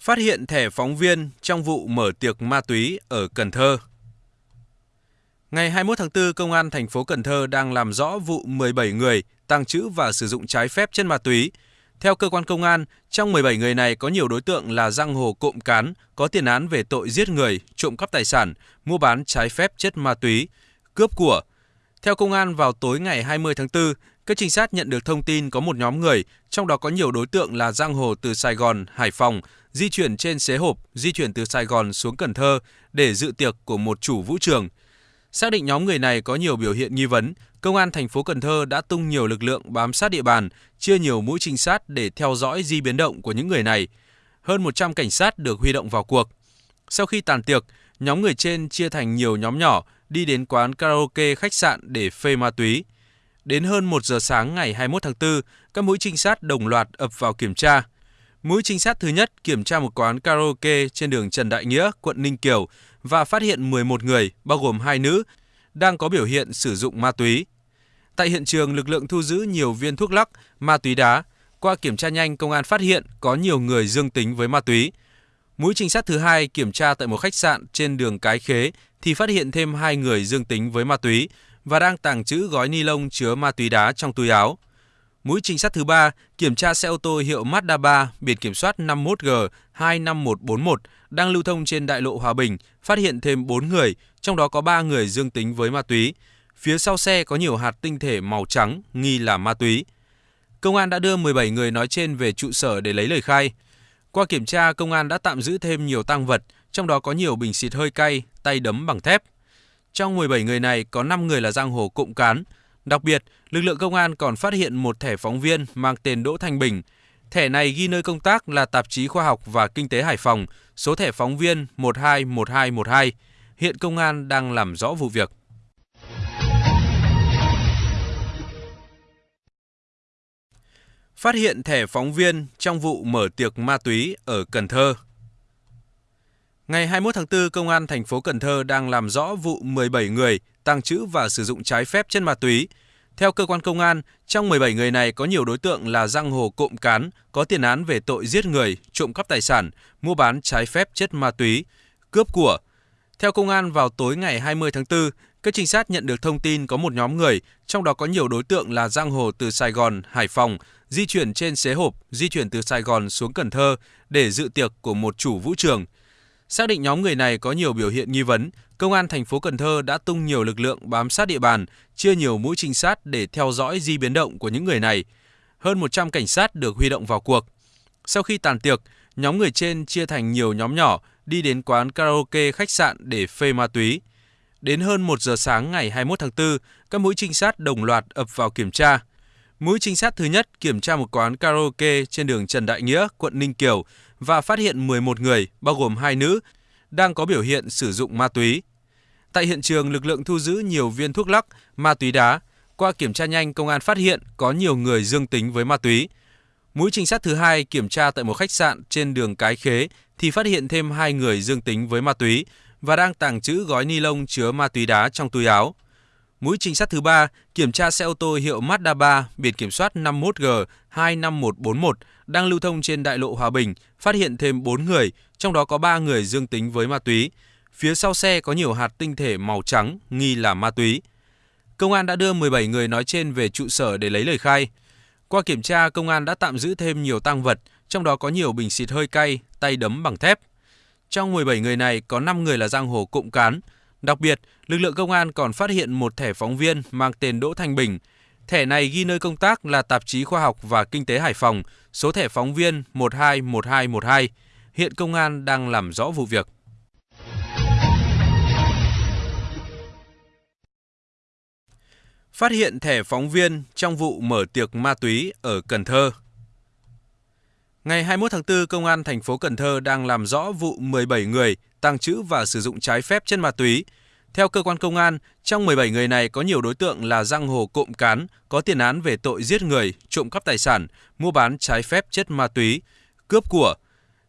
Phát hiện thẻ phóng viên trong vụ mở tiệc ma túy ở Cần Thơ. Ngày 21 tháng 4, Công an thành phố Cần Thơ đang làm rõ vụ 17 người tàng trữ và sử dụng trái phép chất ma túy. Theo cơ quan công an, trong 17 người này có nhiều đối tượng là giang hồ cộm cán, có tiền án về tội giết người, trộm cắp tài sản, mua bán trái phép chất ma túy, cướp của. Theo công an vào tối ngày 20 tháng 4, các trinh sát nhận được thông tin có một nhóm người, trong đó có nhiều đối tượng là giang hồ từ Sài Gòn, Hải Phòng, di chuyển trên xế hộp, di chuyển từ Sài Gòn xuống Cần Thơ để dự tiệc của một chủ vũ trường. Xác định nhóm người này có nhiều biểu hiện nghi vấn, Công an thành phố Cần Thơ đã tung nhiều lực lượng bám sát địa bàn, chia nhiều mũi trinh sát để theo dõi di biến động của những người này. Hơn 100 cảnh sát được huy động vào cuộc. Sau khi tàn tiệc, nhóm người trên chia thành nhiều nhóm nhỏ đi đến quán karaoke khách sạn để phê ma túy. Đến hơn 1 giờ sáng ngày 21 tháng 4, các mũi trinh sát đồng loạt ập vào kiểm tra. Mũi trinh sát thứ nhất kiểm tra một quán karaoke trên đường Trần Đại Nghĩa, quận Ninh Kiều và phát hiện 11 người, bao gồm hai nữ, đang có biểu hiện sử dụng ma túy. Tại hiện trường, lực lượng thu giữ nhiều viên thuốc lắc, ma túy đá. Qua kiểm tra nhanh, công an phát hiện có nhiều người dương tính với ma túy. Mũi trinh sát thứ hai kiểm tra tại một khách sạn trên đường Cái Khế thì phát hiện thêm hai người dương tính với ma túy và đang tàng trữ gói ni lông chứa ma túy đá trong túi áo. Mũi trinh sát thứ ba kiểm tra xe ô tô hiệu Mazda 3 biển kiểm soát 51G 25141 đang lưu thông trên đại lộ Hòa Bình, phát hiện thêm 4 người, trong đó có 3 người dương tính với ma túy. Phía sau xe có nhiều hạt tinh thể màu trắng nghi là ma túy. Công an đã đưa 17 người nói trên về trụ sở để lấy lời khai. Qua kiểm tra, công an đã tạm giữ thêm nhiều tăng vật, trong đó có nhiều bình xịt hơi cay, tay đấm bằng thép. Trong 17 người này có 5 người là giang hồ cộng cán. Đặc biệt, lực lượng công an còn phát hiện một thẻ phóng viên mang tên Đỗ Thanh Bình. Thẻ này ghi nơi công tác là tạp chí khoa học và kinh tế Hải Phòng, số thẻ phóng viên 121212. Hiện công an đang làm rõ vụ việc. Phát hiện thẻ phóng viên trong vụ mở tiệc ma túy ở Cần Thơ. Ngày 21 tháng 4, Công an thành phố Cần Thơ đang làm rõ vụ 17 người tàng trữ và sử dụng trái phép chất ma túy. Theo cơ quan công an, trong 17 người này có nhiều đối tượng là giang hồ cộm cán, có tiền án về tội giết người, trộm cắp tài sản, mua bán trái phép chất ma túy, cướp của. Theo công an vào tối ngày 20 tháng 4, các trinh sát nhận được thông tin có một nhóm người, trong đó có nhiều đối tượng là giang hồ từ Sài Gòn, Hải Phòng, di chuyển trên xế hộp, di chuyển từ Sài Gòn xuống Cần Thơ để dự tiệc của một chủ vũ trường. Xác định nhóm người này có nhiều biểu hiện nghi vấn, Công an thành phố Cần Thơ đã tung nhiều lực lượng bám sát địa bàn, chia nhiều mũi trinh sát để theo dõi di biến động của những người này. Hơn 100 cảnh sát được huy động vào cuộc. Sau khi tàn tiệc, nhóm người trên chia thành nhiều nhóm nhỏ đi đến quán karaoke khách sạn để phê ma túy. Đến hơn 1 giờ sáng ngày 21 tháng 4, các mũi trinh sát đồng loạt ập vào kiểm tra. Mũi trinh sát thứ nhất kiểm tra một quán karaoke trên đường Trần Đại Nghĩa, quận Ninh Kiều và phát hiện 11 người, bao gồm hai nữ, đang có biểu hiện sử dụng ma túy. Tại hiện trường, lực lượng thu giữ nhiều viên thuốc lắc, ma túy đá. Qua kiểm tra nhanh, công an phát hiện có nhiều người dương tính với ma túy. Mũi trinh sát thứ hai kiểm tra tại một khách sạn trên đường Cái Khế thì phát hiện thêm hai người dương tính với ma túy và đang tàng trữ gói ni lông chứa ma túy đá trong túi áo. Mũi trinh sát thứ ba kiểm tra xe ô tô hiệu Mazda 3 biển kiểm soát 51G 25141 đang lưu thông trên đại lộ Hòa Bình, phát hiện thêm 4 người, trong đó có 3 người dương tính với ma túy. Phía sau xe có nhiều hạt tinh thể màu trắng nghi là ma túy. Công an đã đưa 17 người nói trên về trụ sở để lấy lời khai. Qua kiểm tra, công an đã tạm giữ thêm nhiều tăng vật, trong đó có nhiều bình xịt hơi cay, tay đấm bằng thép. Trong 17 người này có 5 người là giang hồ cộng cán. Đặc biệt, lực lượng công an còn phát hiện một thẻ phóng viên mang tên Đỗ Thanh Bình. Thẻ này ghi nơi công tác là tạp chí khoa học và kinh tế Hải Phòng, số thẻ phóng viên 121212. Hiện công an đang làm rõ vụ việc. Phát hiện thẻ phóng viên trong vụ mở tiệc ma túy ở Cần Thơ. Ngày 21 tháng 4, Công an thành phố Cần Thơ đang làm rõ vụ 17 người tàng trữ và sử dụng trái phép chất ma túy. Theo cơ quan công an, trong 17 người này có nhiều đối tượng là giang hồ cộm cán, có tiền án về tội giết người, trộm cắp tài sản, mua bán trái phép chất ma túy, cướp của.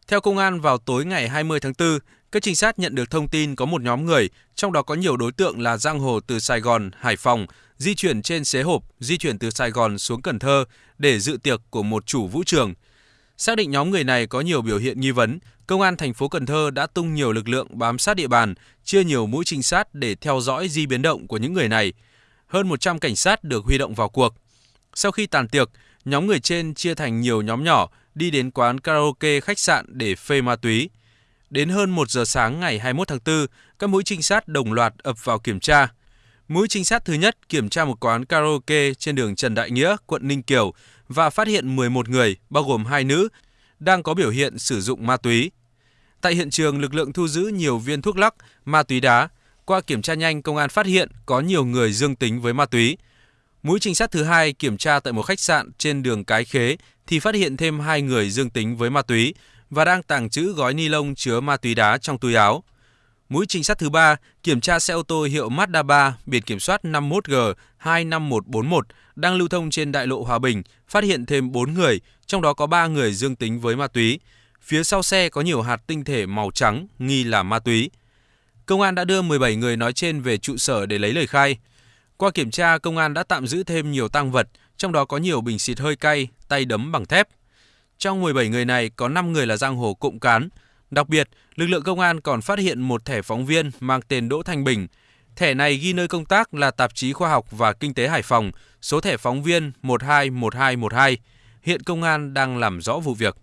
Theo công an vào tối ngày 20 tháng 4, các trinh sát nhận được thông tin có một nhóm người, trong đó có nhiều đối tượng là giang hồ từ Sài Gòn, Hải Phòng, di chuyển trên xế hộp, di chuyển từ Sài Gòn xuống Cần Thơ để dự tiệc của một chủ vũ trường. Xác định nhóm người này có nhiều biểu hiện nghi vấn, Công an thành phố Cần Thơ đã tung nhiều lực lượng bám sát địa bàn, chia nhiều mũi trinh sát để theo dõi di biến động của những người này. Hơn 100 cảnh sát được huy động vào cuộc. Sau khi tàn tiệc, nhóm người trên chia thành nhiều nhóm nhỏ đi đến quán karaoke khách sạn để phê ma túy. Đến hơn 1 giờ sáng ngày 21 tháng 4, các mũi trinh sát đồng loạt ập vào kiểm tra. Mũi trinh sát thứ nhất kiểm tra một quán karaoke trên đường Trần Đại Nghĩa, quận Ninh Kiều và phát hiện 11 người, bao gồm hai nữ, đang có biểu hiện sử dụng ma túy. Tại hiện trường, lực lượng thu giữ nhiều viên thuốc lắc, ma túy đá. Qua kiểm tra nhanh, công an phát hiện có nhiều người dương tính với ma túy. Mũi trinh sát thứ hai kiểm tra tại một khách sạn trên đường Cái Khế thì phát hiện thêm hai người dương tính với ma túy và đang tàng trữ gói ni lông chứa ma túy đá trong túi áo. Mũi trinh sát thứ ba kiểm tra xe ô tô hiệu Mazda 3 biển kiểm soát 51G 25141 đang lưu thông trên đại lộ Hòa Bình, phát hiện thêm 4 người, trong đó có 3 người dương tính với ma túy. Phía sau xe có nhiều hạt tinh thể màu trắng nghi là ma túy. Công an đã đưa 17 người nói trên về trụ sở để lấy lời khai. Qua kiểm tra, công an đã tạm giữ thêm nhiều tăng vật, trong đó có nhiều bình xịt hơi cay, tay đấm bằng thép. Trong 17 người này có 5 người là giang hồ cộng cán. Đặc biệt, lực lượng công an còn phát hiện một thẻ phóng viên mang tên Đỗ Thanh Bình. Thẻ này ghi nơi công tác là tạp chí khoa học và kinh tế Hải Phòng, số thẻ phóng viên 121212. Hiện công an đang làm rõ vụ việc.